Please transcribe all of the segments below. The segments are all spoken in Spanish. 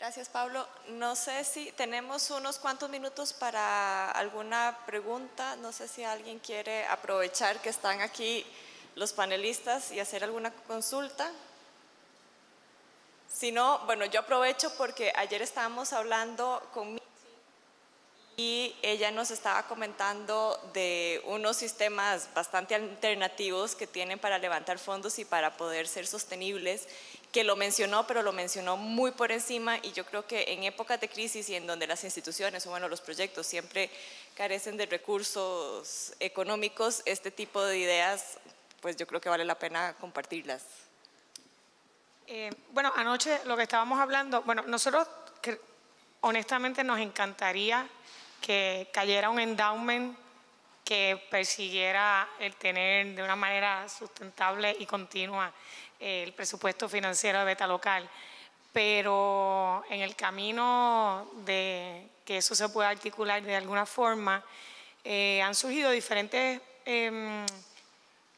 Gracias, Pablo. No sé si tenemos unos cuantos minutos para alguna pregunta. No sé si alguien quiere aprovechar que están aquí los panelistas y hacer alguna consulta. Si no, bueno, yo aprovecho porque ayer estábamos hablando con y ella nos estaba comentando de unos sistemas bastante alternativos que tienen para levantar fondos y para poder ser sostenibles, que lo mencionó, pero lo mencionó muy por encima y yo creo que en épocas de crisis y en donde las instituciones o bueno, los proyectos siempre carecen de recursos económicos, este tipo de ideas, pues yo creo que vale la pena compartirlas. Eh, bueno, anoche lo que estábamos hablando, bueno, nosotros honestamente nos encantaría que cayera un endowment que persiguiera el tener de una manera sustentable y continua el presupuesto financiero de Beta Local. Pero en el camino de que eso se pueda articular de alguna forma, eh, han surgido diferentes em,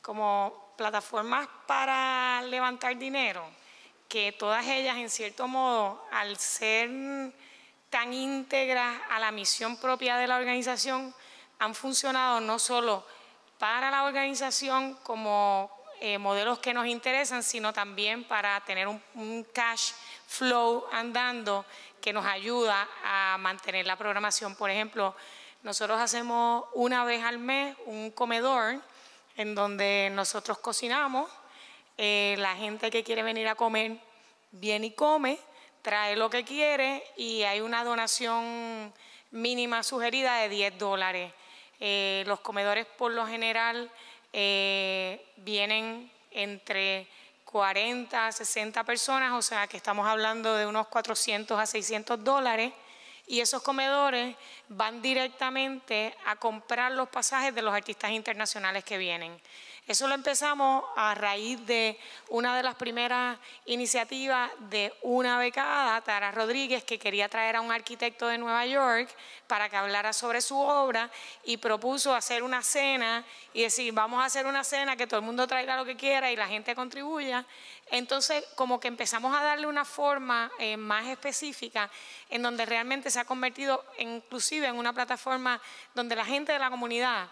como plataformas para levantar dinero, que todas ellas en cierto modo, al ser tan íntegras a la misión propia de la organización han funcionado no solo para la organización como eh, modelos que nos interesan, sino también para tener un, cash flow andando que nos ayuda a mantener la programación. Por ejemplo, nosotros hacemos una vez al mes un comedor en donde nosotros cocinamos, eh, la gente que quiere venir a comer viene y come, trae lo que quiere y hay una donación mínima sugerida de 10 dólares. Eh, los comedores por lo general vienen entre 40 a 60 personas, o sea que estamos hablando de unos 400 a 600 dólares y esos comedores van directamente a comprar los pasajes de los artistas internacionales que vienen. Eso lo empezamos a raíz de una de las primeras iniciativas de una becada, Tara Rodríguez, que quería traer a un arquitecto de Nueva York para que hablara sobre su obra y propuso hacer una cena y decir, vamos a hacer una cena, que todo el mundo traiga lo que quiera y la gente contribuya. Entonces, como que empezamos a darle una forma eh, más específica en donde realmente se ha convertido inclusive en una plataforma donde la gente de la comunidad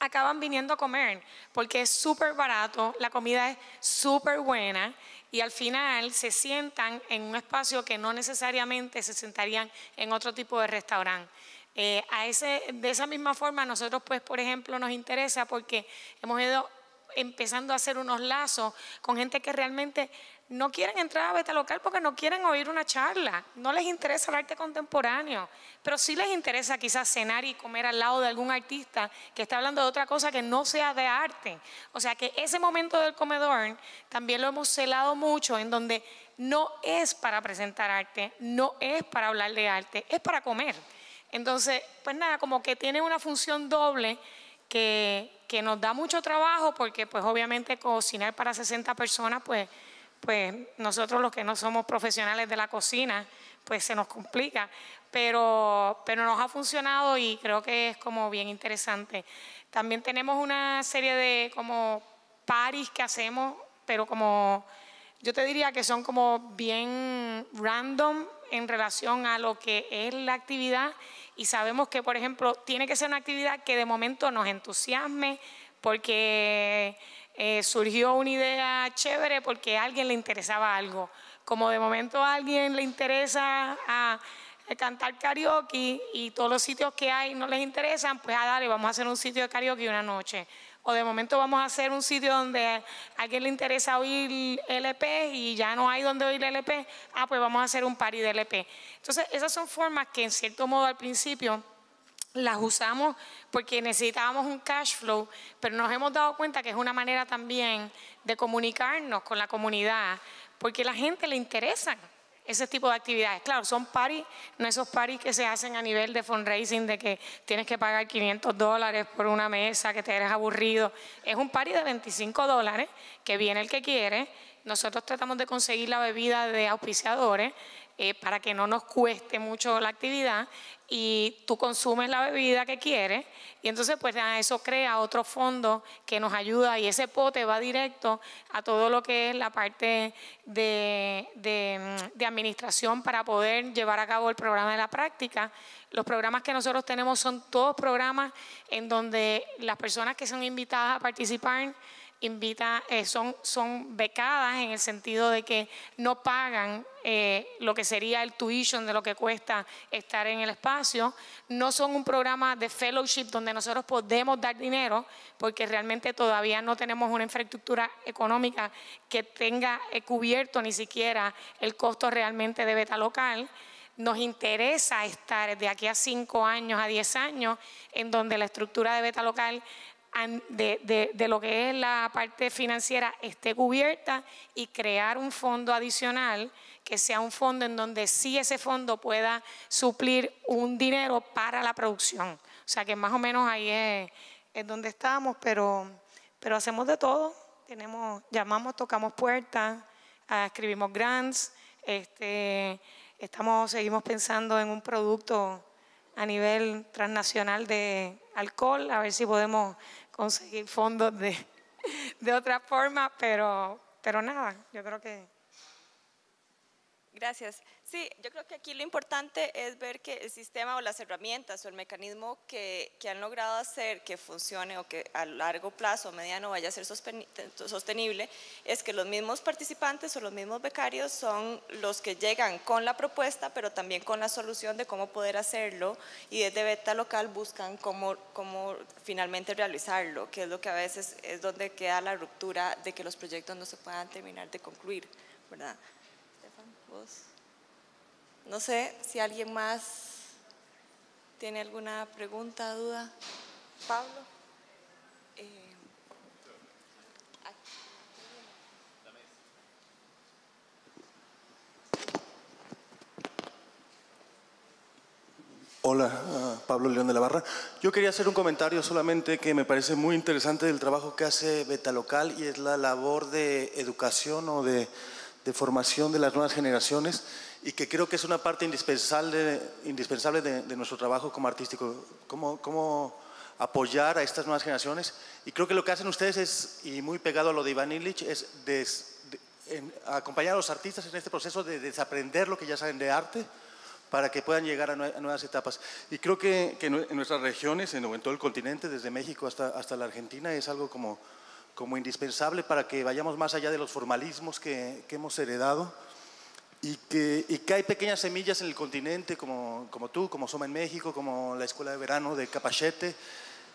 acaban viniendo a comer porque es súper barato, la comida es súper buena y al final se sientan en un espacio que no necesariamente se sentarían en otro tipo de restaurante. Eh, a ese, de esa misma forma nosotros pues por ejemplo nos interesa porque hemos ido empezando a hacer unos lazos con gente que realmente no quieren entrar a Beta Local porque no quieren oír una charla, no les interesa el arte contemporáneo, pero sí les interesa quizás cenar y comer al lado de algún artista que está hablando de otra cosa que no sea de arte. O sea que ese momento del comedor también lo hemos celado mucho en donde no es para presentar arte, no es para hablar de arte, es para comer. Entonces, pues nada, como que tiene una función doble que, que nos da mucho trabajo porque pues obviamente cocinar para 60 personas pues pues nosotros los que no somos profesionales de la cocina, pues se nos complica, pero, pero nos ha funcionado y creo que es como bien interesante. También tenemos una serie de como paris que hacemos, pero como yo te diría que son como bien random en relación a lo que es la actividad y sabemos que, por ejemplo, tiene que ser una actividad que de momento nos entusiasme porque eh, surgió una idea chévere porque a alguien le interesaba algo. Como de momento a alguien le interesa a, cantar karaoke y todos los sitios que hay no les interesan, pues a ah, dale, vamos a hacer un sitio de karaoke una noche. O de momento vamos a hacer un sitio donde a alguien le interesa oír LP y ya no hay donde oír LP, ah, pues vamos a hacer un party de LP. Entonces, esas son formas que en cierto modo al principio las usamos porque necesitábamos un cash flow, pero nos hemos dado cuenta que es una manera también de comunicarnos con la comunidad, porque a la gente le interesan ese tipo de actividades. Claro, son parties, no esos parties que se hacen a nivel de fundraising, de que tienes que pagar 500 dólares por una mesa, que te eres aburrido. Es un party de 25 dólares, que viene el que quiere, nosotros tratamos de conseguir la bebida de auspiciadores eh, para que no nos cueste mucho la actividad y tú consumes la bebida que quieres y entonces pues eso crea otro fondo que nos ayuda y ese pote va directo a todo lo que es la parte de, de administración para poder llevar a cabo el programa de la práctica. Los programas que nosotros tenemos son todos programas en donde las personas que son invitadas a participar invita, eh, son, becadas en el sentido de que no pagan eh, lo que sería el tuition de lo que cuesta estar en el espacio. No son un programa de fellowship donde nosotros podemos dar dinero porque realmente todavía no tenemos una infraestructura económica que tenga eh, cubierto ni siquiera el costo realmente de beta local. Nos interesa estar de aquí a cinco años, a diez años, en donde la estructura de beta local de, de, lo que es la parte financiera esté cubierta y crear un fondo adicional que sea un fondo en donde sí ese fondo pueda suplir un dinero para la producción. O sea que más o menos ahí es, es donde estamos, pero, pero hacemos de todo. Tenemos, llamamos, tocamos puertas, ah, escribimos grants, este, estamos, seguimos pensando en un producto a nivel transnacional de alcohol, a ver si podemos conseguir fondos de, de otra forma, pero, pero nada, yo creo que... Gracias. Sí, yo creo que aquí lo importante es ver que el sistema o las herramientas o el mecanismo que, han logrado hacer que funcione o que a largo plazo o mediano vaya a ser sostenible es que los mismos participantes o los mismos becarios son los que llegan con la propuesta, pero también con la solución de cómo poder hacerlo y desde beta local buscan cómo, cómo finalmente realizarlo, que es lo que a veces es donde queda la ruptura de que los proyectos no se puedan terminar de concluir, ¿verdad? Estefan, vos. No sé si alguien más tiene alguna pregunta, duda. Pablo. Eh, Hola, ah, Pablo León de la Barra. Yo quería hacer un comentario solamente que me parece muy interesante del trabajo que hace Beta Local y es la labor de educación o de, de formación de las nuevas generaciones y que creo que es una parte indispensable, indispensable de, nuestro trabajo como artístico, cómo, cómo, apoyar a estas nuevas generaciones. Y creo que lo que hacen ustedes es, y muy pegado a lo de Iván Illich, es acompañar a los artistas en este proceso de desaprender lo que ya saben de arte para que puedan llegar a, nuevas etapas. Y creo que, en nuestras regiones, en, en, todo el continente, desde México hasta, hasta la Argentina, es algo como, como indispensable para que vayamos más allá de los formalismos que, que hemos heredado y que, y que, hay pequeñas semillas en el continente, como, como tú, como Soma en México, como la Escuela de Verano de Capachete.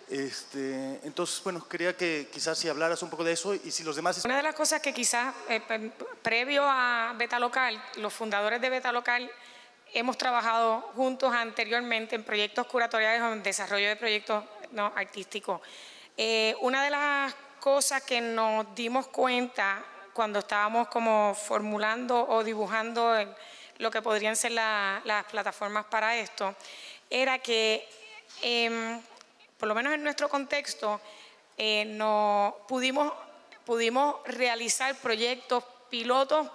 Este, entonces, bueno, quería que quizás si hablaras un poco de eso y si los demás... Una de las cosas que quizás eh, previo a Beta Local, los fundadores de Beta Local hemos trabajado juntos anteriormente en proyectos curatoriales o en desarrollo de proyectos no, artísticos. Eh, una de las cosas que nos dimos cuenta cuando estábamos como formulando o dibujando lo que podrían ser las plataformas para esto, era que, em, por lo menos en nuestro contexto, eh, no, pudimos, pudimos realizar proyectos pilotos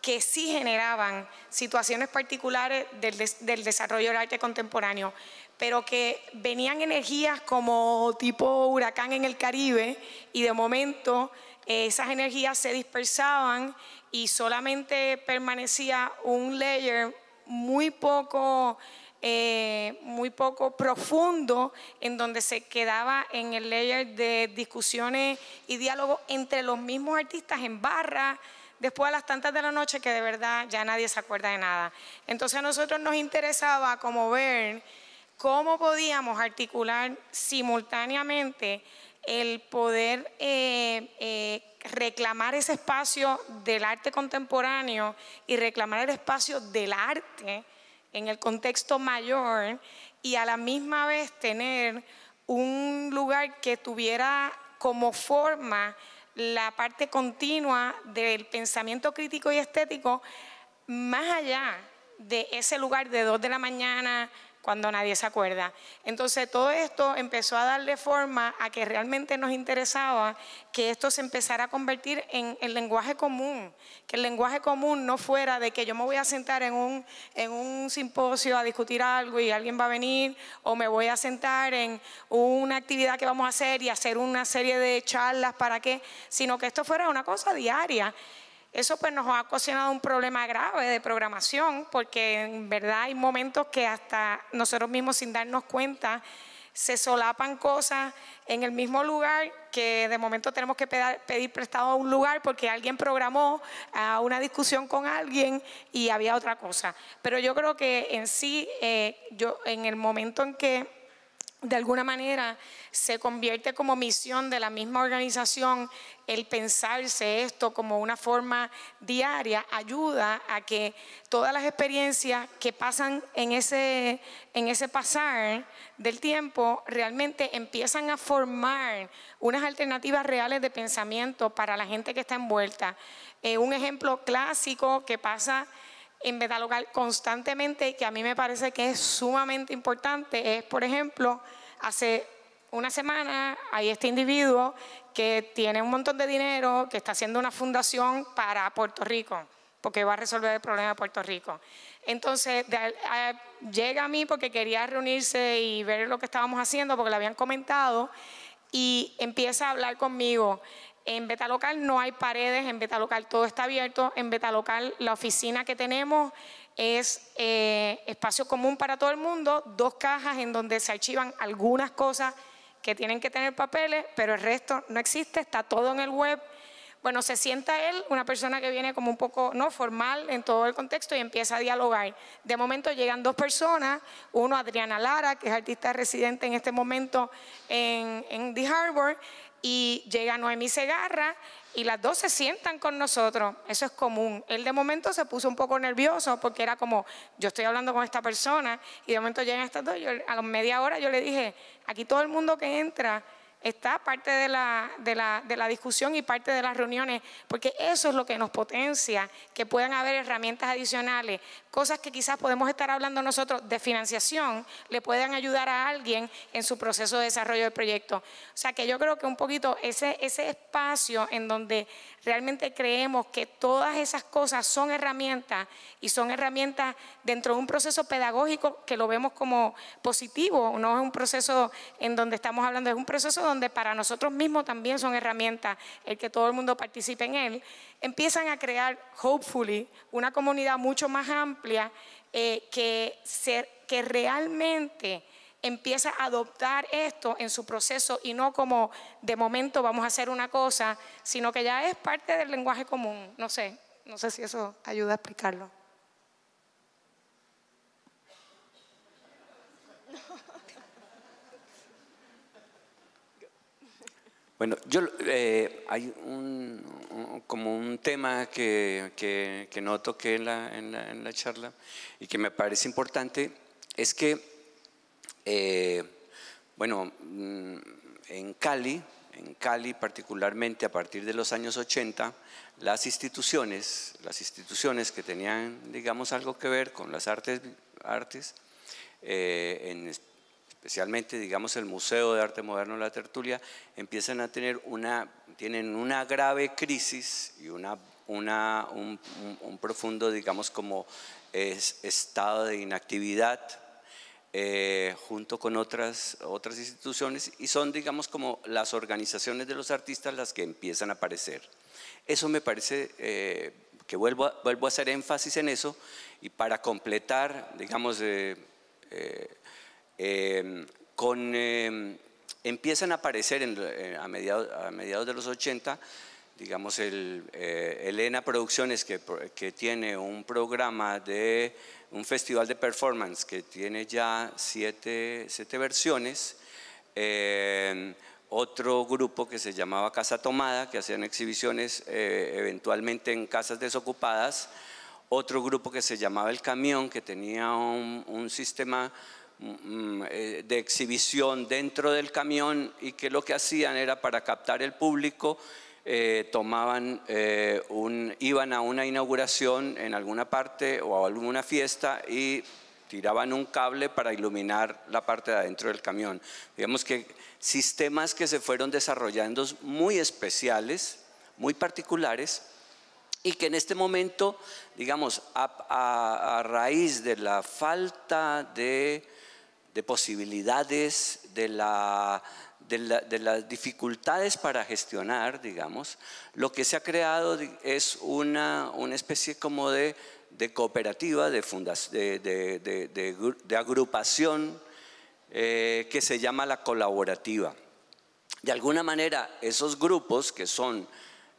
que sí generaban situaciones particulares del, del, desarrollo del arte contemporáneo, pero que venían energías como tipo huracán en el Caribe y de momento esas energías se dispersaban y solamente permanecía un layer muy poco, eh, muy poco profundo en donde se quedaba en el layer de discusiones y diálogos entre los mismos artistas en barra, después a las tantas de la noche que de verdad ya nadie se acuerda de nada. Entonces a nosotros nos interesaba como ver cómo podíamos articular simultáneamente el poder eh, eh, reclamar ese espacio del arte contemporáneo y reclamar el espacio del arte en el contexto mayor y a la misma vez tener un lugar que tuviera como forma la parte continua del pensamiento crítico y estético más allá de ese lugar de dos de la mañana cuando nadie se acuerda. Entonces todo esto empezó a darle forma a que realmente nos interesaba que esto se empezara a convertir en el lenguaje común, que el lenguaje común no fuera de que yo me voy a sentar en un, en un simposio a discutir algo y alguien va a venir, o me voy a sentar en una actividad que vamos a hacer y hacer una serie de charlas para qué, sino que esto fuera una cosa diaria eso pues nos ha ocasionado un problema grave de programación porque en verdad hay momentos que hasta nosotros mismos sin darnos cuenta se solapan cosas en el mismo lugar que de momento tenemos que pedir prestado a un lugar porque alguien programó a una discusión con alguien y había otra cosa. Pero yo creo que en sí, eh, yo en el momento en que de alguna manera se convierte como misión de la misma organización el pensarse esto como una forma diaria, ayuda a que todas las experiencias que pasan en ese, en ese pasar del tiempo realmente empiezan a formar unas alternativas reales de pensamiento para la gente que está envuelta. Eh, un ejemplo clásico que pasa en Betalocal constantemente que a mí me parece que es sumamente importante es, por ejemplo, hace una semana hay este individuo que tiene un montón de dinero, que está haciendo una fundación para Puerto Rico, porque va a resolver el problema de Puerto Rico. Entonces llega a mí porque quería reunirse y ver lo que estábamos haciendo, porque le habían comentado, y empieza a hablar conmigo. En Beta Local no hay paredes, en Beta Local todo está abierto, en Beta Local la oficina que tenemos es eh, espacio común para todo el mundo, dos cajas en donde se archivan algunas cosas que tienen que tener papeles, pero el resto no existe, está todo en el web. Bueno, se sienta él, una persona que viene como un poco no formal en todo el contexto y empieza a dialogar. De momento llegan dos personas, uno Adriana Lara, que es artista residente en este momento en, The Harbor, y llega Noemí Segarra y las dos se sientan con nosotros, eso es común. Él de momento se puso un poco nervioso porque era como, yo estoy hablando con esta persona y de momento llegan estas dos, a la media hora yo le dije, aquí todo el mundo que entra está parte de la, de, la, de la, discusión y parte de las reuniones, porque eso es lo que nos potencia, que puedan haber herramientas adicionales, cosas que quizás podemos estar hablando nosotros de financiación, le puedan ayudar a alguien en su proceso de desarrollo del proyecto. O sea que yo creo que un poquito ese, ese espacio en donde realmente creemos que todas esas cosas son herramientas y son herramientas dentro de un proceso pedagógico que lo vemos como positivo, no es un proceso en donde estamos hablando, es un proceso donde para nosotros mismos también son herramientas el que todo el mundo participe en él, empiezan a crear, hopefully, una comunidad mucho más amplia eh, que, que realmente empieza a adoptar esto en su proceso y no como de momento vamos a hacer una cosa, sino que ya es parte del lenguaje común. No sé, no sé si eso ayuda a explicarlo. Bueno, yo eh, hay un, como un tema que, que, no toqué en la, en la charla y que me parece importante, es que eh, bueno, mm, en Cali, en Cali particularmente a partir de los años 80, las instituciones, las instituciones que tenían, digamos, algo que ver con las artes, artes eh, especialmente, digamos, el Museo de Arte Moderno La Tertulia, empiezan a tener una, tienen una grave crisis y una, una, un, profundo, digamos, como estado de inactividad eh, junto con otras, otras instituciones y son, digamos, como las organizaciones de los artistas las que empiezan a aparecer. Eso me parece eh, que vuelvo a, vuelvo a hacer énfasis en eso y para completar, digamos, eh, em, con, em, empiezan a aparecer a, mediados, a mediados de los 80 digamos, el, Elena Producciones, que, que, tiene un programa de un festival de performance que tiene ya siete, siete versiones, eh, otro grupo que se llamaba Casa Tomada, que hacían exhibiciones eh, eventualmente en casas desocupadas, otro grupo que se llamaba El Camión, que tenía un, un sistema eh, de exhibición dentro del camión y que lo que hacían era para captar el público eh, tomaban eh, un, iban a una inauguración en alguna parte o a alguna fiesta y tiraban un cable para iluminar la parte de adentro del camión. Digamos que sistemas que se fueron desarrollando muy especiales, muy particulares, y que en este momento, digamos, a, raíz de la falta de, posibilidades, de, las dificultades para gestionar, digamos, lo que se ha creado es una, una especie como de de cooperativa, de, de, agrupación eh, que se llama la colaborativa. De alguna manera, esos grupos que son,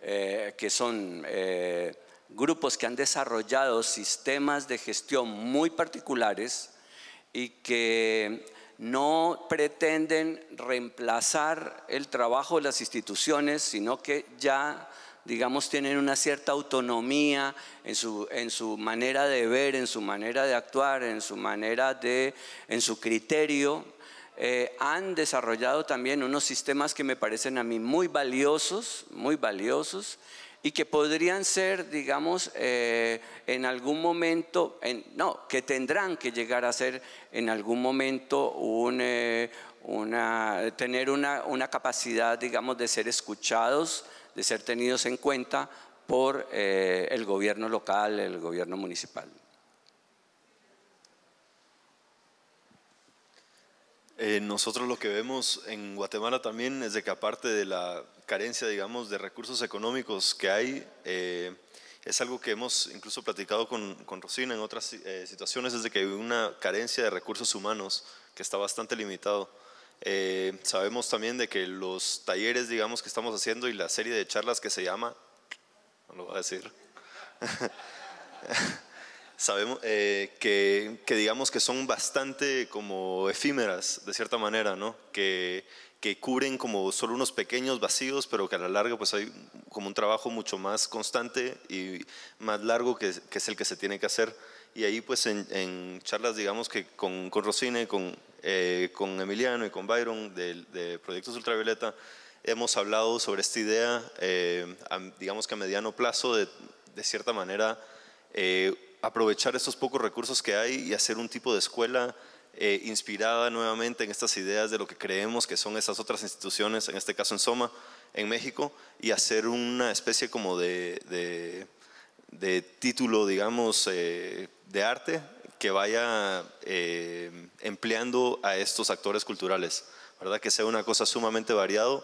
eh, que son eh, grupos que han desarrollado sistemas de gestión muy particulares y que no pretenden reemplazar el trabajo de las instituciones, sino que ya digamos, tienen una cierta autonomía en su, manera de ver, en su manera de actuar, en su manera de, en su criterio, eh, han desarrollado también unos sistemas que me parecen a mí muy valiosos, muy valiosos, y que podrían ser, digamos, eh, en algún momento, en, no, que tendrán que llegar a ser en algún momento eh, una, tener una, una capacidad, digamos, de ser escuchados, de ser tenidos en cuenta por eh, el gobierno local, el gobierno municipal. Eh, nosotros lo que vemos en Guatemala también es de que aparte de la carencia, digamos, de recursos económicos que hay, eh, es algo que hemos incluso platicado con, con Rosina en otras situaciones, es de que hay una carencia de recursos humanos que está bastante limitado. Eh, sabemos también de que los talleres, digamos, que estamos haciendo y la serie de charlas que se llama, no lo voy a decir, sabemos eh, que, que, digamos que son bastante como efímeras, de cierta manera, ¿no? Que, que cubren como solo unos pequeños vacíos, pero que a la larga pues hay como un trabajo mucho más constante y más largo que, que es el que se tiene que hacer. Y ahí pues en, en charlas, digamos que con, con Rosine, con, eh, con Emiliano y con Byron de, Proyectos Ultravioleta, hemos hablado sobre esta idea, eh, digamos que a mediano plazo, de, de cierta manera, eh, aprovechar estos pocos recursos que hay y hacer un tipo de escuela inspirada nuevamente en estas ideas de lo que creemos que son esas otras instituciones, en este caso en Soma, en México, y hacer una especie como de, de, título, digamos, de arte que vaya eh, empleando a estos actores culturales, ¿verdad? Que sea una cosa sumamente variado,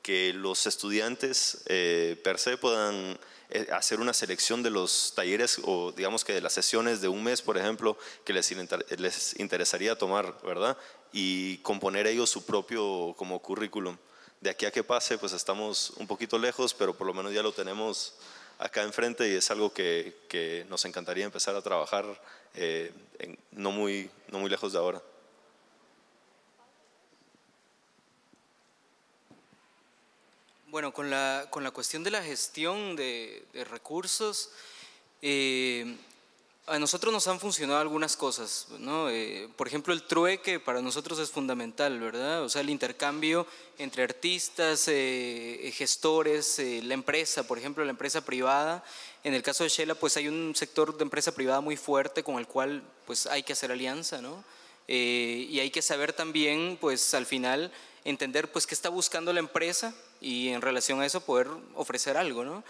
que los estudiantes eh, per se puedan eh, hacer una selección de los talleres o digamos que de las sesiones de un mes, por ejemplo, que les, les interesaría tomar, ¿verdad? Y componer ellos su propio como currículum. De aquí a que pase, pues estamos un poquito lejos, pero por lo menos ya lo tenemos acá enfrente y es algo que, que nos encantaría empezar a trabajar eh, no, muy, no muy lejos de ahora. Bueno, con la, con la cuestión de la gestión de, recursos, eh, a nosotros nos han funcionado algunas cosas, ¿no? Eh, por ejemplo, el trueque para nosotros es fundamental, ¿verdad? O sea, el intercambio entre artistas, gestores, la empresa, por ejemplo, la empresa privada, en el caso de Shela, pues hay un sector de empresa privada muy fuerte con el cual pues hay que hacer alianza, ¿no? Eh, y hay que saber también, pues al final, entender pues qué está buscando la empresa y en relación a eso poder ofrecer algo, ¿no?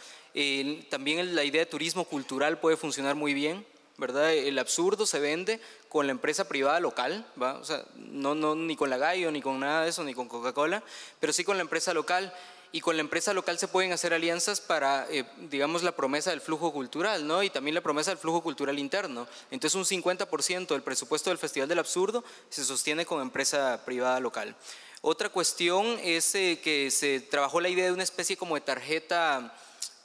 también la idea de turismo cultural puede funcionar muy bien, ¿verdad? El absurdo se vende con la empresa privada local, ¿va? O sea, no, no ni con la Gallo, ni con nada de eso, ni con Coca-Cola, pero sí con la empresa local y con la empresa local se pueden hacer alianzas para, eh, digamos, la promesa del flujo cultural, ¿no? Y también la promesa del flujo cultural interno. Entonces, un 50% del presupuesto del Festival del Absurdo se sostiene con empresa privada local. Otra cuestión es eh, que se trabajó la idea de una especie como de tarjeta,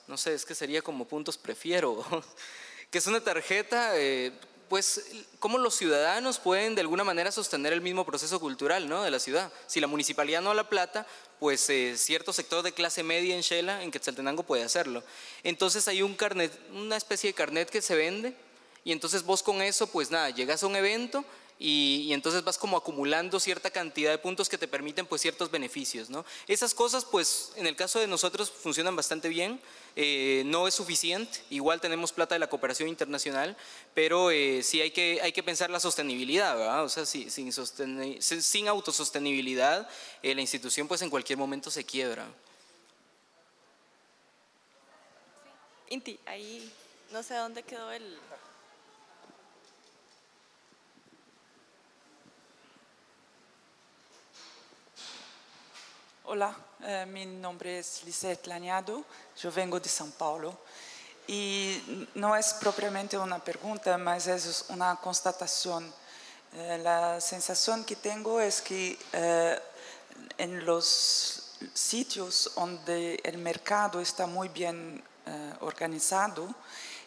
no sé, es que sería como puntos prefiero, que es una tarjeta eh, pues cómo los ciudadanos pueden de alguna manera sostener el mismo proceso cultural ¿no? de la ciudad. Si la municipalidad no la plata, pues eh, cierto sector de clase media en Shela, en Quetzaltenango, puede hacerlo. Entonces hay un carnet, una especie de carnet que se vende y entonces vos con eso, pues nada, llegas a un evento y, entonces vas como acumulando cierta cantidad de puntos que te permiten pues ciertos beneficios. ¿no? Esas cosas pues en el caso de nosotros funcionan bastante bien, eh, no es suficiente, igual tenemos plata de la cooperación internacional, pero eh, sí hay que, hay que pensar la sostenibilidad, ¿verdad? o sea, sin, sin autosostenibilidad eh, la institución pues en cualquier momento se quiebra. Inti, ahí no sé dónde quedó el... Hola, eh, mi nombre es Lisette Lañado, yo vengo de São Paulo y no es propiamente una pregunta, mas es una constatación. Eh, la sensación que tengo es que eh, en los sitios donde el mercado está muy bien organizado,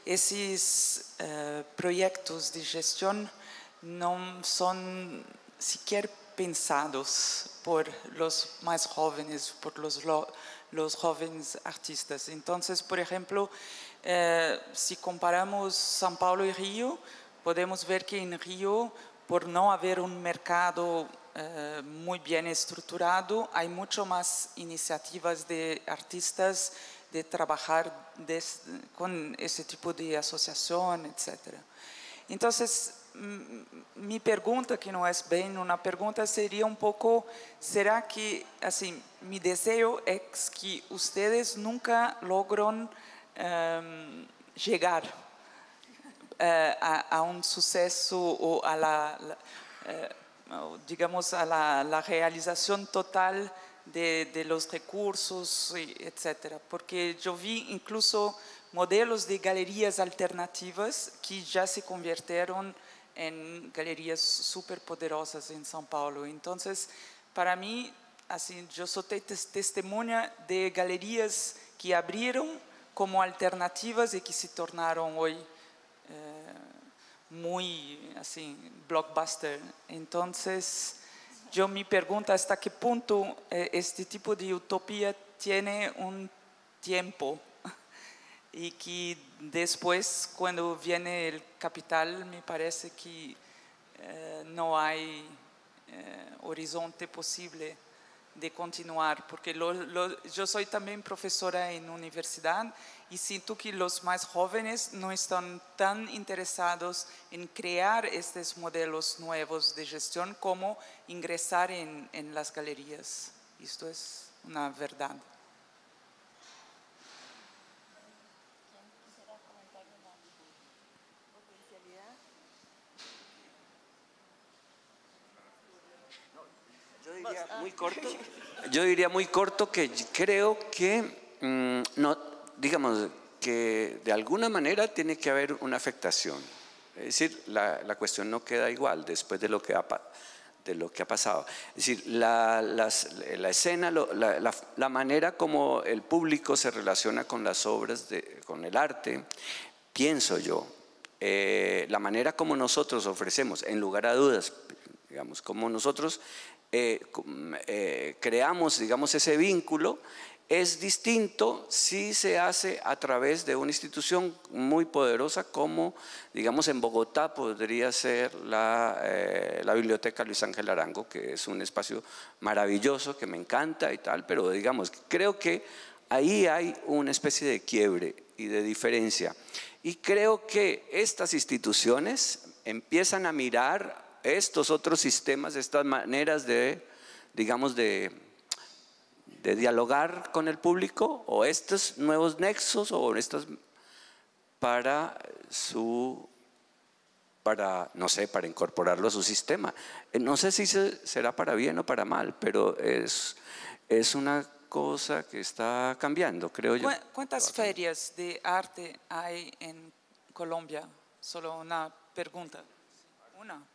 esos proyectos de gestión no son siquiera pensados por los más jóvenes, por los, los jóvenes artistas. Entonces, por ejemplo, eh, si comparamos São Paulo y Río, podemos ver que en Río, por no haber un mercado eh, muy bien estructurado, hay mucho más iniciativas de artistas de trabajar con ese tipo de asociación, etc. Entonces, mi pregunta, que no es bien una pregunta, sería un poco, ¿será que, así, mi deseo es que ustedes nunca logran em, llegar eh, a, un suceso o a la, eh, digamos, a la, realización total de, de, los recursos, etcétera? Porque yo vi incluso modelos de galerías alternativas que ya se convirtieron en galerías súper poderosas en São Paulo. Entonces, para mí, así, yo soy testemunha de galerías que abrieron como alternativas y que se tornaron hoy eh, muy así, blockbuster. Entonces, yo me pregunto hasta qué punto eh, este tipo de utopía tiene un tiempo y que después cuando viene el capital me parece que eh, no hay eh, horizonte posible de continuar, porque yo soy también profesora en universidad y siento que los más jóvenes no están tan interesados en crear estos modelos nuevos de gestión como ingresar en, en las galerías. Esto es una verdad. Muy corto. Yo diría muy corto que creo que, mm, no, digamos, que de alguna manera tiene que haber una afectación. Es decir, la, la cuestión no queda igual después de lo que ha, de lo que ha pasado. Es decir, la, la escena, la, la, manera como el público se relaciona con las obras, de, con el arte, pienso yo, eh, la manera como nosotros ofrecemos, en lugar a dudas, digamos, como nosotros eh, eh, creamos, digamos, ese vínculo, es distinto si se hace a través de una institución muy poderosa como, digamos, en Bogotá podría ser la, eh, la, Biblioteca Luis Ángel Arango, que es un espacio maravilloso, que me encanta y tal, pero digamos, creo que ahí hay una especie de quiebre y de diferencia. Y creo que estas instituciones empiezan a mirar estos otros sistemas, estas maneras de, digamos, de, dialogar con el público o estos nuevos nexos o estos para su para, no sé, para incorporarlo a su sistema. Eh, no sé si será para bien o para mal, pero es, es una cosa que está cambiando, creo yo. ¿Cuántas ferias de arte hay en Colombia? Solo una pregunta. Una.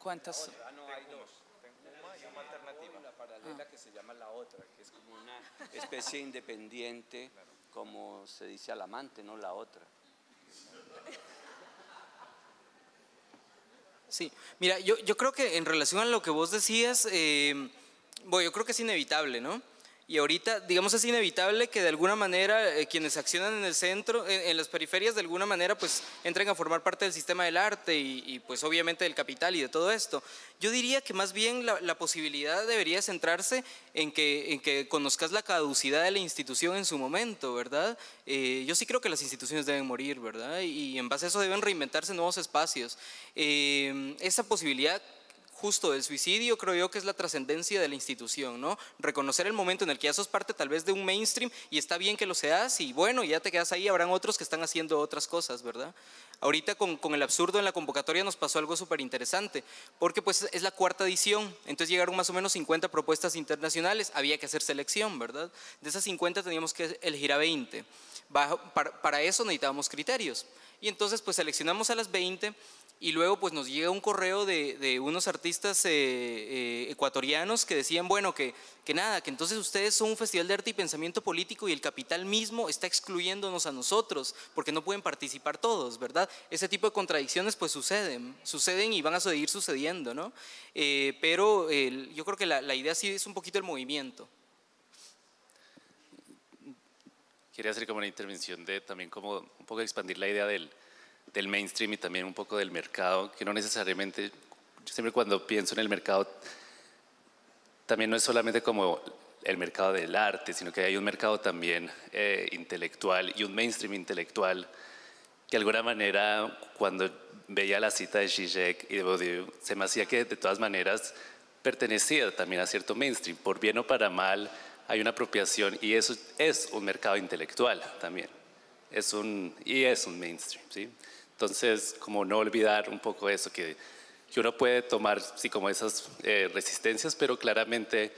¿Cuántas? Ah, no, hay dos. una y una alternativa. La paralela que se llama la otra, que es como una especie independiente, como se dice al amante, no la otra. Sí, mira, yo, yo creo que en relación a lo que vos decías, eh, bueno, yo creo que es inevitable, ¿no? Y ahorita, digamos, es inevitable que de alguna manera eh, quienes accionan en el centro, en, las periferias, de alguna manera, pues entren a formar parte del sistema del arte y, pues obviamente del capital y de todo esto. Yo diría que más bien la, posibilidad debería centrarse en que, en que conozcas la caducidad de la institución en su momento, ¿verdad? Eh, yo sí creo que las instituciones deben morir, ¿verdad? Y en base a eso deben reinventarse nuevos espacios. Eh, esa posibilidad justo del suicidio, creo yo que es la trascendencia de la institución, ¿no? Reconocer el momento en el que ya sos parte tal vez de un mainstream y está bien que lo seas y bueno, ya te quedas ahí, habrán otros que están haciendo otras cosas, ¿verdad? Ahorita con, con el absurdo en la convocatoria nos pasó algo súper interesante, porque pues es la cuarta edición, entonces llegaron más o menos 50 propuestas internacionales, había que hacer selección, ¿verdad? De esas 50 teníamos que elegir a 20. Para, para eso necesitábamos criterios. Y entonces pues seleccionamos a las 20 y luego pues nos llega un correo de, unos artistas eh, eh, ecuatorianos que decían, bueno, que, que nada, que entonces ustedes son un festival de arte y pensamiento político y el capital mismo está excluyéndonos a nosotros porque no pueden participar todos, ¿verdad? Ese tipo de contradicciones pues suceden, suceden y van a seguir sucediendo, ¿no? Eh, pero yo creo que la, la idea sí es un poquito el movimiento. Quería hacer como una intervención de también como un poco expandir la idea del del mainstream y también un poco del mercado, que no necesariamente, yo siempre cuando pienso en el mercado, también no es solamente como el mercado del arte, sino que hay un mercado también eh, intelectual y un mainstream intelectual que de alguna manera cuando veía la cita de Zizek y de Bourdieu, se me hacía que de todas maneras pertenecía también a cierto mainstream, por bien o para mal hay una apropiación y eso es un mercado intelectual también, es un, y es un mainstream, ¿sí? Entonces, como no olvidar un poco eso, que, que uno puede tomar, sí, como esas eh, resistencias, pero claramente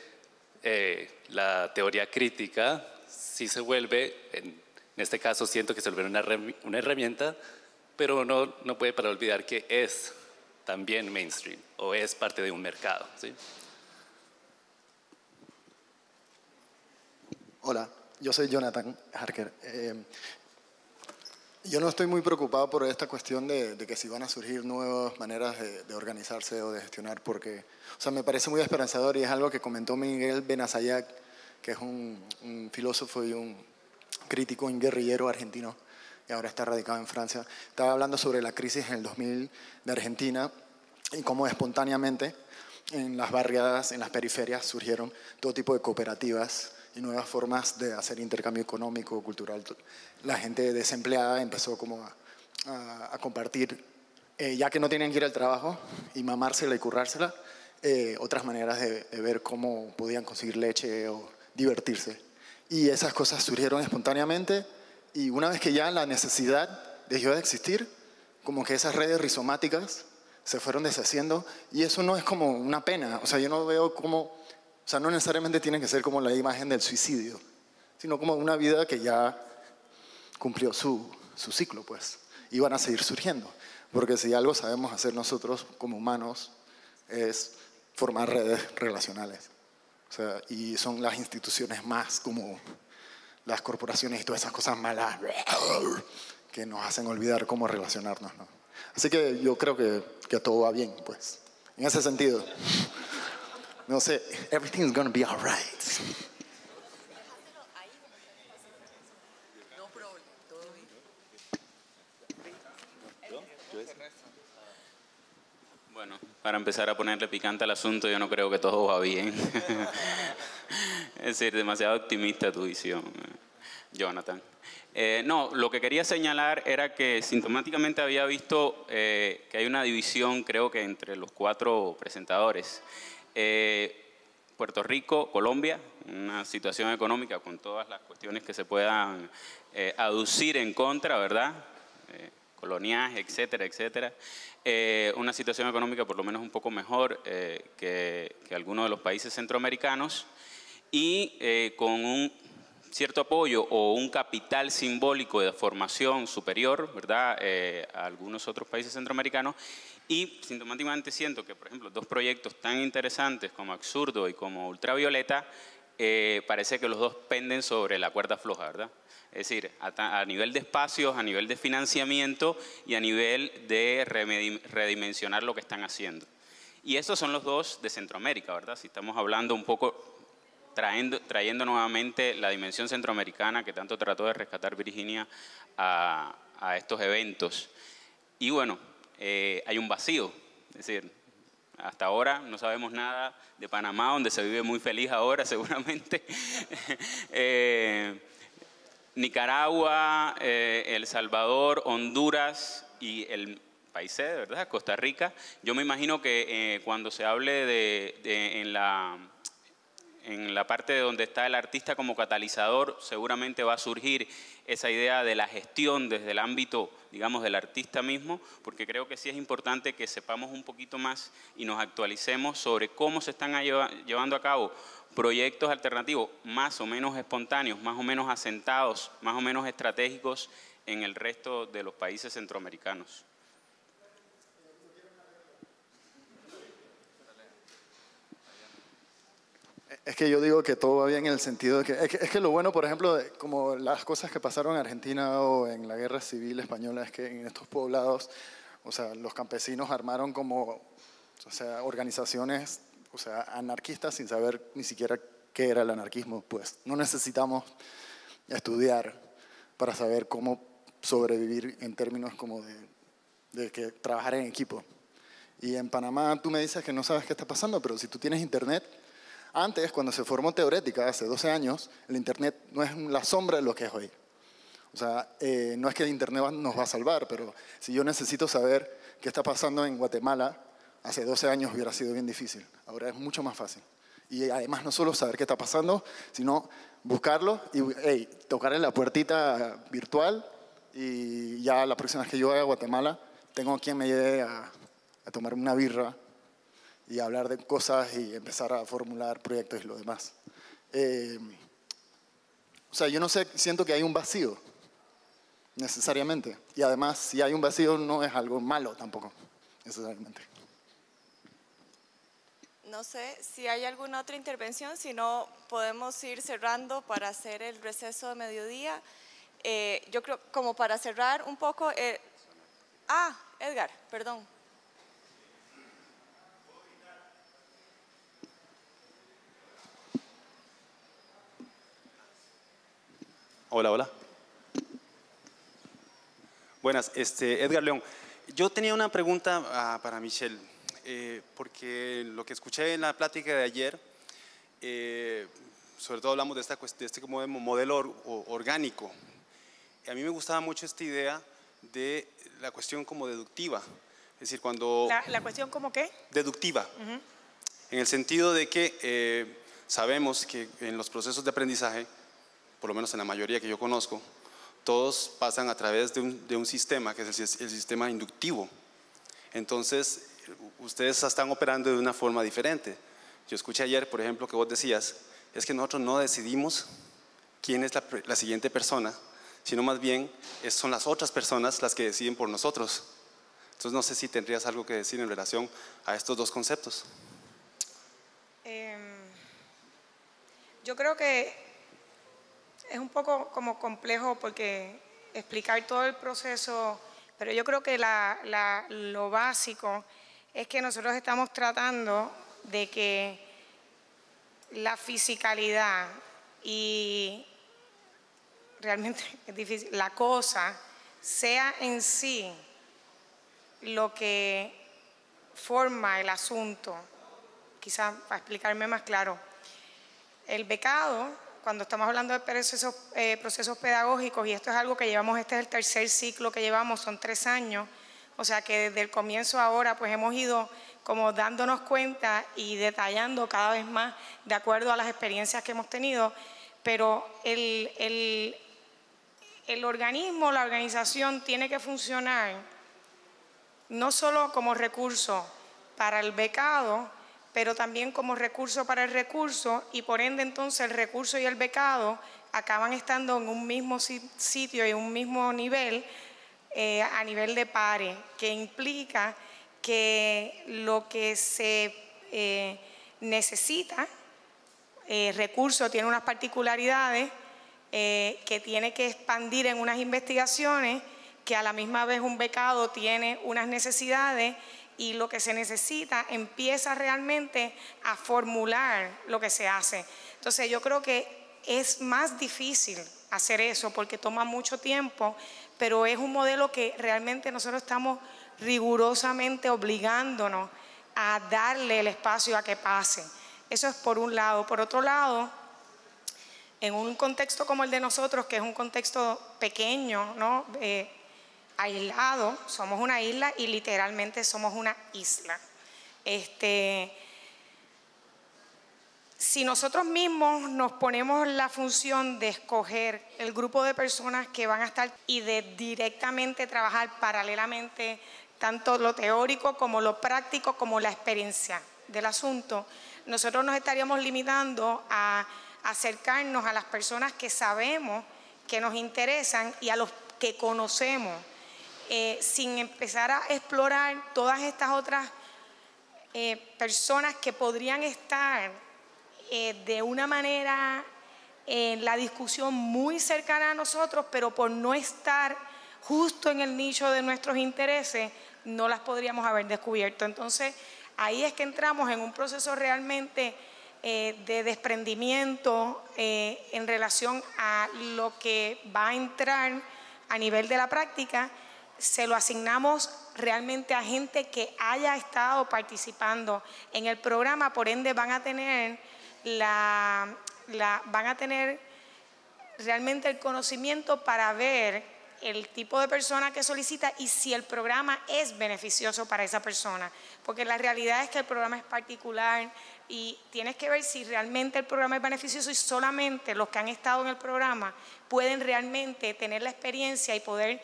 eh, la teoría crítica sí se vuelve, en, este caso siento que se vuelve una, una herramienta, pero uno no puede para olvidar que es también mainstream o es parte de un mercado. ¿sí? Hola, yo soy Jonathan Harker. Eh, yo no estoy muy preocupado por esta cuestión de, que si van a surgir nuevas maneras de, organizarse o de gestionar, porque, o sea, me parece muy esperanzador y es algo que comentó Miguel Benazayac, que es un, filósofo y un crítico, un guerrillero argentino, y ahora está radicado en Francia. Estaba hablando sobre la crisis en el 2000 de Argentina y cómo espontáneamente en las barriadas, en las periferias, surgieron todo tipo de cooperativas y nuevas formas de hacer intercambio económico, cultural. La gente desempleada empezó como a, compartir, eh, ya que no tenían que ir al trabajo y mamársela y currársela, eh, otras maneras de, ver cómo podían conseguir leche o divertirse. Y esas cosas surgieron espontáneamente y una vez que ya la necesidad dejó de existir, como que esas redes rizomáticas se fueron deshaciendo y eso no es como una pena, o sea, yo no veo como o sea, no necesariamente tiene que ser como la imagen del suicidio, sino como una vida que ya cumplió su, su ciclo, pues. Y van a seguir surgiendo. Porque si algo sabemos hacer nosotros como humanos es formar redes relacionales. O sea, y son las instituciones más como las corporaciones y todas esas cosas malas que nos hacen olvidar cómo relacionarnos. ¿no? Así que yo creo que, que todo va bien, pues, en ese sentido. No sé, everything's gonna be alright. Bueno, para empezar a ponerle picante al asunto, yo no creo que todo va bien. es decir, demasiado optimista tu visión, Jonathan. Eh, no, lo que quería señalar era que sintomáticamente había visto eh, que hay una división, creo que entre los cuatro presentadores. Eh, Puerto Rico, Colombia, una situación económica con todas las cuestiones que se puedan eh, aducir en contra, ¿verdad? Eh, etcétera, etcétera. una situación económica por lo menos un poco mejor que, que, algunos de los países centroamericanos y con un cierto apoyo o un capital simbólico de formación superior, ¿verdad?, a algunos otros países centroamericanos y sintomáticamente siento que, por ejemplo, dos proyectos tan interesantes como Absurdo y como Ultravioleta, eh, parece que los dos penden sobre la cuerda floja, ¿verdad? Es decir, a, nivel de espacios, a nivel de financiamiento y a nivel de redimensionar lo que están haciendo. Y estos son los dos de Centroamérica, ¿verdad? Si estamos hablando un poco trayendo, trayendo nuevamente la dimensión centroamericana que tanto trató de rescatar Virginia a, a estos eventos. Y bueno, eh, hay un vacío, es decir, hasta ahora no sabemos nada de Panamá, donde se vive muy feliz ahora seguramente. Eh, Nicaragua, eh, El Salvador, Honduras y el país de ¿verdad? Costa Rica. Yo me imagino que cuando se hable de, en la en la parte de donde está el artista como catalizador, seguramente va a surgir esa idea de la gestión desde el ámbito, digamos, del artista mismo, porque creo que sí es importante que sepamos un poquito más y nos actualicemos sobre cómo se están llevando a cabo proyectos alternativos más o menos espontáneos, más o menos asentados, más o menos estratégicos en el resto de los países centroamericanos. Es que yo digo que todo va bien en el sentido de que es, que lo bueno, por ejemplo, como las cosas que pasaron en Argentina o en la guerra civil española, es que en estos poblados, o sea, los campesinos armaron como, o sea, organizaciones, o sea, anarquistas sin saber ni siquiera qué era el anarquismo, pues no necesitamos estudiar para saber cómo sobrevivir en términos como de, de que trabajar en equipo. Y en Panamá tú me dices que no sabes qué está pasando, pero si tú tienes internet, antes, cuando se formó Teorética, hace 12 años, el Internet no es la sombra de lo que es hoy. O sea, eh, no es que el Internet nos va a salvar, pero si yo necesito saber qué está pasando en Guatemala, hace 12 años hubiera sido bien difícil. Ahora es mucho más fácil. Y además no solo saber qué está pasando, sino buscarlo y hey, tocar en la puertita virtual y ya la próxima vez que yo vaya a Guatemala, tengo quien me lleve a, a tomar una birra y hablar de cosas y empezar a formular proyectos y lo demás. Eh, o sea, yo no sé, siento que hay un vacío, necesariamente. Y además, si hay un vacío, no es algo malo tampoco, necesariamente. No sé si hay alguna otra intervención, si no podemos ir cerrando para hacer el receso de mediodía. Eh, yo creo, como para cerrar un poco, eh, ah, Edgar, perdón. Hola, hola. Buenas, este, Edgar León. Yo tenía una pregunta ah, para Michelle, eh, porque lo que escuché en la plática de ayer, eh, sobre todo hablamos de, esta, de este modelo orgánico. A mí me gustaba mucho esta idea de la cuestión como deductiva. Es decir, cuando... ¿La, cuestión como qué? Deductiva. En el sentido de que eh, sabemos que en los procesos de aprendizaje por lo menos en la mayoría que yo conozco, todos pasan a través de un, sistema que es el, sistema inductivo. Entonces, ustedes están operando de una forma diferente. Yo escuché ayer, por ejemplo, que vos decías, es que nosotros no decidimos quién es la, siguiente persona, sino más bien son las otras personas las que deciden por nosotros. Entonces, no sé si tendrías algo que decir en relación a estos dos conceptos. Em, yo creo que es un poco como complejo porque explicar todo el proceso, pero yo creo que lo básico es que nosotros estamos tratando de que la fisicalidad y realmente es difícil, la cosa sea en sí lo que forma el asunto. Quizás para explicarme más claro, el becado cuando estamos hablando de procesos, eh, procesos pedagógicos, y esto es algo que llevamos, este es el tercer ciclo que llevamos, son tres años, o sea que desde el comienzo ahora pues hemos ido como dándonos cuenta y detallando cada vez más de acuerdo a las experiencias que hemos tenido, pero el, el, el organismo, la organización tiene que funcionar no solo como recurso para el becado, pero también como recurso para el recurso y por ende entonces el recurso y el becado acaban estando en un mismo sitio y un mismo nivel eh, a nivel de pares, que implica que lo que se eh, necesita, eh, recurso tiene unas particularidades que tiene que expandir en unas investigaciones, que a la misma vez un becado tiene unas necesidades y lo que se necesita empieza realmente a formular lo que se hace. Entonces yo creo que es más difícil hacer eso porque toma mucho tiempo, pero es un modelo que realmente nosotros estamos rigurosamente obligándonos a darle el espacio a que pase. Eso es por un lado. Por otro lado, en un contexto como el de nosotros, que es un contexto pequeño, ¿no? Eh, aislado, somos una isla y literalmente somos una isla. Este, si nosotros mismos nos ponemos la función de escoger el grupo de personas que van a estar y de directamente trabajar paralelamente tanto lo teórico como lo práctico como la experiencia del asunto, nosotros nos estaríamos limitando a acercarnos a las personas que sabemos que nos interesan y a los que conocemos, eh, sin empezar a explorar todas estas otras eh, personas que podrían estar eh, de una manera en la discusión muy cercana a nosotros, pero por no estar justo en el nicho de nuestros intereses, no las podríamos haber descubierto. Entonces, ahí es que entramos en un proceso realmente de desprendimiento en relación a lo que va a entrar a nivel de la práctica, se lo asignamos realmente a gente que haya estado participando en el programa, por ende van a tener la, van a tener realmente el conocimiento para ver el tipo de persona que solicita y si el programa es beneficioso para esa persona. Porque la realidad es que el programa es particular y tienes que ver si realmente el programa es beneficioso y solamente los que han estado en el programa pueden realmente tener la experiencia y poder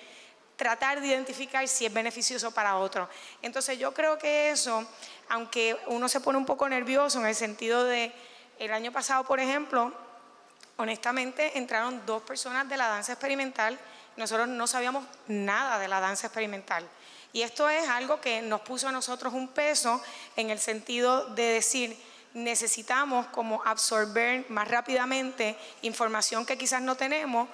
tratar de identificar si es beneficioso para otro. Entonces yo creo que eso, aunque uno se pone un poco nervioso en el sentido de, el año pasado, por ejemplo, honestamente entraron dos personas de la danza experimental nosotros no sabíamos nada de la danza experimental. Y esto es algo que nos puso a nosotros un peso en el sentido de decir, necesitamos como absorber más rápidamente información que quizás no tenemos,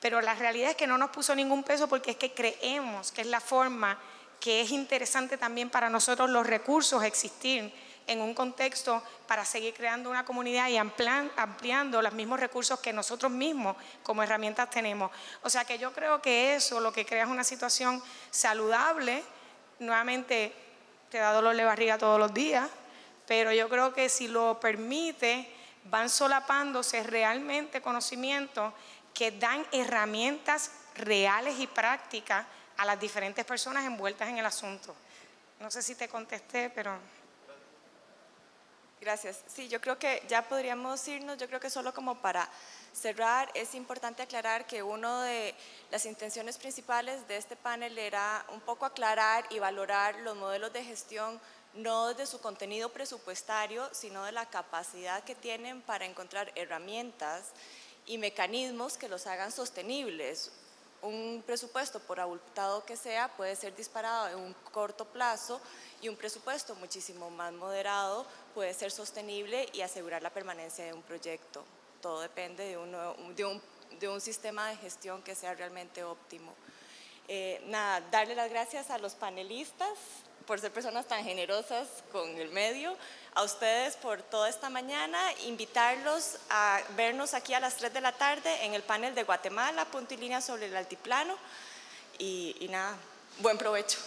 pero la realidad es que no nos puso ningún peso porque es que creemos que es la forma que es interesante también para nosotros los recursos existir en un contexto para seguir creando una comunidad y ampliando los mismos recursos que nosotros mismos como herramientas tenemos. O sea que yo creo que eso lo que crea es una situación saludable. Nuevamente, te da dolor de barriga todos los días, pero yo creo que si lo permite, van solapándose realmente conocimientos que dan herramientas reales y prácticas a las diferentes personas envueltas en el asunto. No sé si te contesté, pero... Gracias. Sí, yo creo que ya podríamos irnos, yo creo que solo como para cerrar, es importante aclarar que una de las intenciones principales de este panel era un poco aclarar y valorar los modelos de gestión no desde su contenido presupuestario, sino de la capacidad que tienen para encontrar herramientas y mecanismos que los hagan sostenibles un presupuesto, por abultado que sea, puede ser disparado en un corto plazo y un presupuesto muchísimo más moderado puede ser sostenible y asegurar la permanencia de un proyecto. Todo depende de, de, un, de un, sistema de gestión que sea realmente óptimo. Eh, nada, darle las gracias a los panelistas por ser personas tan generosas con el medio, a ustedes por toda esta mañana, invitarlos a vernos aquí a las 3 de la tarde en el panel de Guatemala, punto y línea sobre el altiplano, y, y nada, buen provecho.